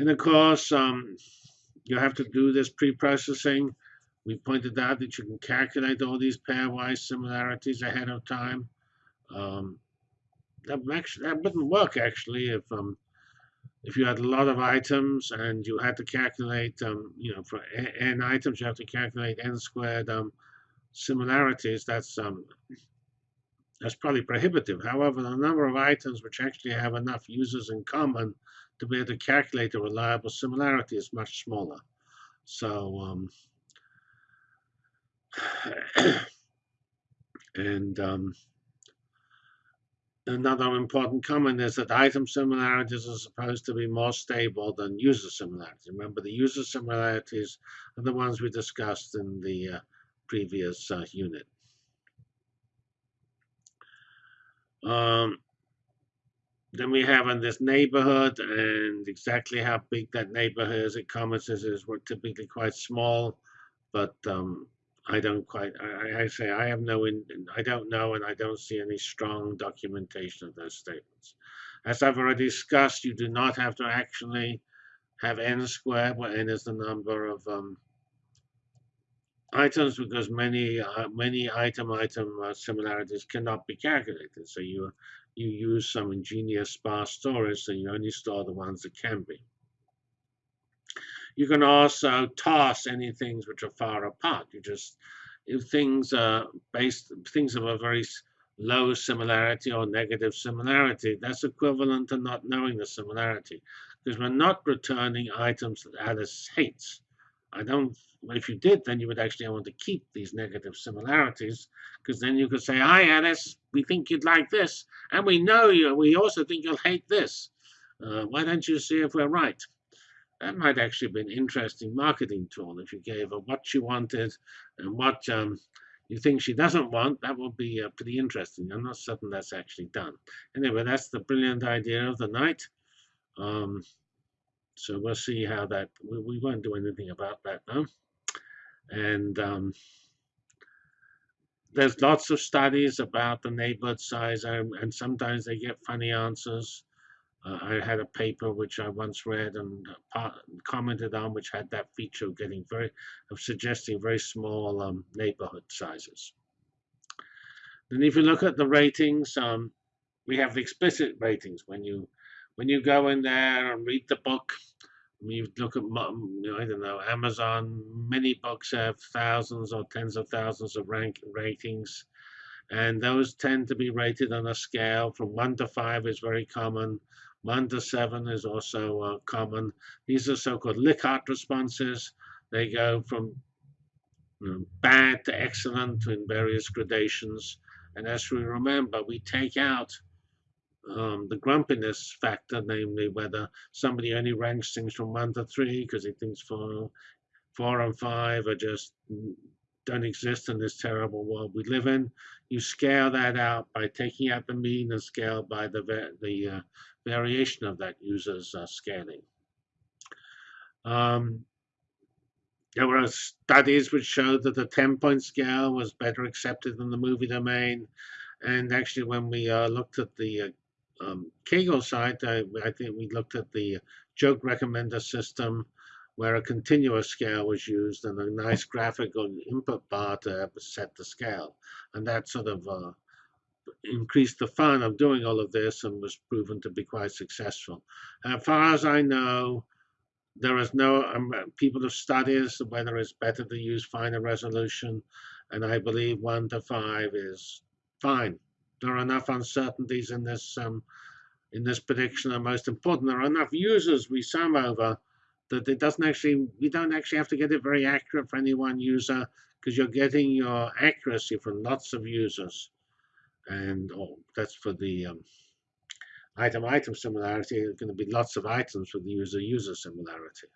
And of course, um, you have to do this pre-processing. We pointed out that you can calculate all these pairwise similarities ahead of time. Um, that, actually, that wouldn't work actually if um, if you had a lot of items and you had to calculate, um, you know, for n items, you have to calculate n squared um, similarities. That's um, that's probably prohibitive. However, the number of items which actually have enough users in common to be able to calculate a reliable similarity is much smaller. So, um, and um, Another important comment is that item similarities are supposed to be more stable than user similarities. Remember, the user similarities are the ones we discussed in the uh, previous uh, unit. Um, then we have in this neighborhood and exactly how big that neighborhood is. It comments is, we're typically quite small, but um, I don't quite, I, I say I have no, in, I don't know and I don't see any strong documentation of those statements. As I've already discussed, you do not have to actually have n squared, where n is the number of um, items because many uh, many item item uh, similarities cannot be calculated. So you you use some ingenious sparse storage, so you only store the ones that can be. You can also toss any things which are far apart. You just, if things are based, things of a very low similarity or negative similarity, that's equivalent to not knowing the similarity. Because we're not returning items that Alice hates. I don't, if you did, then you would actually want to keep these negative similarities, because then you could say, hi, Alice, we think you'd like this, and we know you, we also think you'll hate this. Uh, why don't you see if we're right? that might actually be an interesting marketing tool if you gave her what she wanted and what um, you think she doesn't want. That would be uh, pretty interesting. I'm not certain that's actually done. Anyway, that's the brilliant idea of the night. Um, so we'll see how that, we, we, won't do anything about that now. And um, there's lots of studies about the neighborhood size, and, and sometimes they get funny answers. Uh, I had a paper which I once read and uh, commented on, which had that feature of getting very, of suggesting very small um, neighborhood sizes. Then if you look at the ratings, um, we have explicit ratings. When you when you go in there and read the book, you look at, I don't know, Amazon, many books have thousands or tens of thousands of rank ratings. And those tend to be rated on a scale from one to five is very common. 1 to 7 is also uh, common. These are so-called Likert responses. They go from you know, bad to excellent in various gradations. And as we remember, we take out um, the grumpiness factor, namely whether somebody only ranks things from 1 to 3 because he thinks 4, 4 and 5 are just mm, don't exist in this terrible world we live in. You scale that out by taking out the mean and scale by the, the uh, variation of that user's uh, scaling. Um, there were studies which showed that the 10-point scale was better accepted than the movie domain. And actually, when we uh, looked at the uh, um, Kaggle site, I, I, think we looked at the joke recommender system where a continuous scale was used and a nice graphical input bar to set the scale. And that sort of uh, increased the fun of doing all of this and was proven to be quite successful. As far as I know, there is no, um, people have studied whether it's better to use finer resolution, and I believe 1 to 5 is fine. There are enough uncertainties in this um, in this prediction, and most important, there are enough users we sum over that it doesn't actually, we don't actually have to get it very accurate for any one user because you're getting your accuracy from lots of users and oh, that's for the um, item item similarity. There's going to be lots of items for the user user similarity.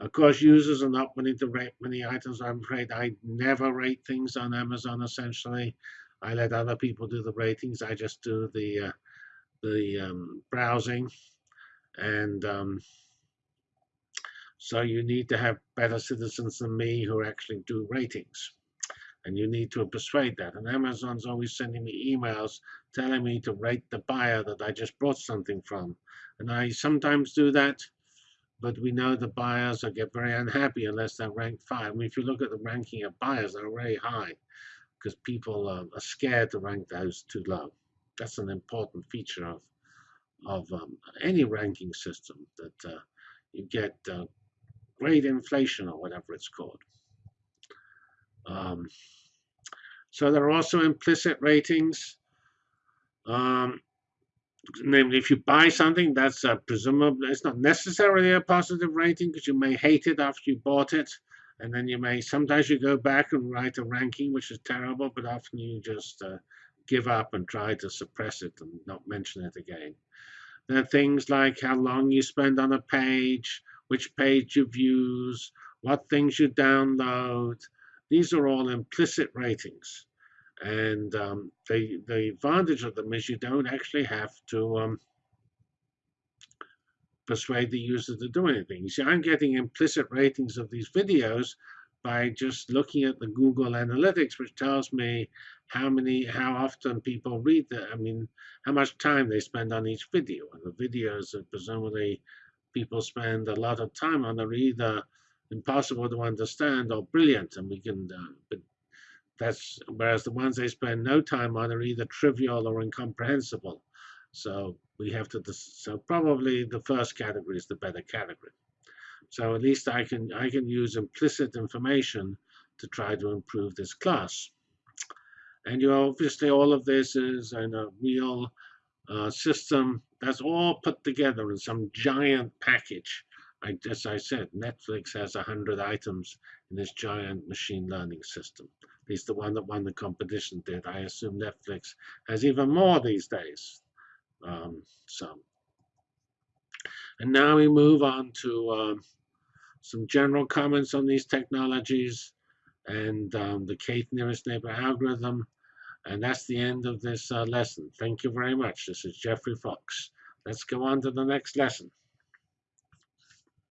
Of course, users are not willing to rate many items. I'm afraid I never rate things on Amazon. Essentially, I let other people do the ratings. I just do the uh, the um, browsing, and um, so you need to have better citizens than me who actually do ratings and you need to persuade that. And Amazon's always sending me emails telling me to rate the buyer that I just bought something from. And I sometimes do that, but we know the buyers will get very unhappy unless they're ranked five. I mean, if you look at the ranking of buyers, they're very high because people uh, are scared to rank those too low. That's an important feature of of um, any ranking system that uh, you get uh, great inflation or whatever it's called. Um, so there are also implicit ratings. Um, namely, if you buy something, that's uh, presumably, it's not necessarily a positive rating because you may hate it after you bought it. And then you may, sometimes you go back and write a ranking, which is terrible, but often you just uh, give up and try to suppress it and not mention it again. There are things like how long you spend on a page, which page you views, what things you download. These are all implicit ratings. And um, the, the advantage of them is you don't actually have to um, persuade the user to do anything. You see, I'm getting implicit ratings of these videos by just looking at the Google Analytics, which tells me how many, how often people read the, I mean, how much time they spend on each video. And the videos that presumably people spend a lot of time on are either impossible to understand or brilliant, and we can, uh, but that's, whereas the ones they spend no time on are either trivial or incomprehensible. So we have to, so probably the first category is the better category. So at least I can, I can use implicit information to try to improve this class. And you obviously all of this is in a real uh, system that's all put together in some giant package. I, as I said, Netflix has 100 items in this giant machine learning system. At least the one that won the competition did. I assume Netflix has even more these days. Um, so, and now we move on to um, some general comments on these technologies and um, the K nearest neighbor algorithm. And that's the end of this uh, lesson. Thank you very much. This is Geoffrey Fox. Let's go on to the next lesson.